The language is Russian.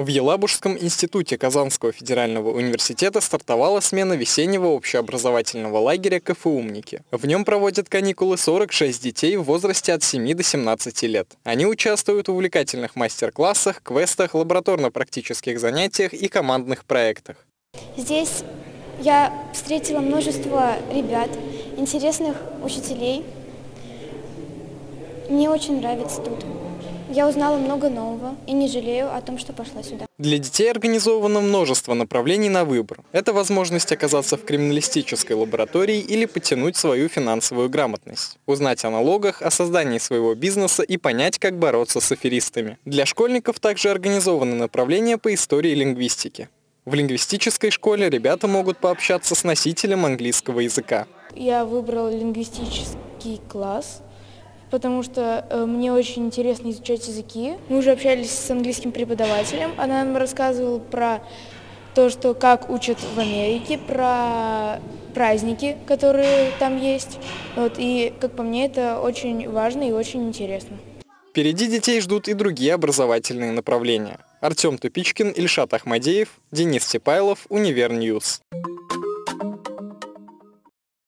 В Елабужском институте Казанского федерального университета стартовала смена весеннего общеобразовательного лагеря КФУМники. В нем проводят каникулы 46 детей в возрасте от 7 до 17 лет. Они участвуют в увлекательных мастер-классах, квестах, лабораторно-практических занятиях и командных проектах. Здесь я встретила множество ребят, интересных учителей. Мне очень нравится тут. Я узнала много нового и не жалею о том, что пошла сюда. Для детей организовано множество направлений на выбор. Это возможность оказаться в криминалистической лаборатории или потянуть свою финансовую грамотность, узнать о налогах, о создании своего бизнеса и понять, как бороться с аферистами. Для школьников также организованы направления по истории и лингвистике. В лингвистической школе ребята могут пообщаться с носителем английского языка. Я выбрал лингвистический класс потому что э, мне очень интересно изучать языки. Мы уже общались с английским преподавателем, она нам рассказывала про то, что как учат в Америке, про праздники, которые там есть. Вот, и, как по мне, это очень важно и очень интересно. Впереди детей ждут и другие образовательные направления. Артем Тупичкин, Ильшат Ахмадеев, Денис Тепайлов, Univer News.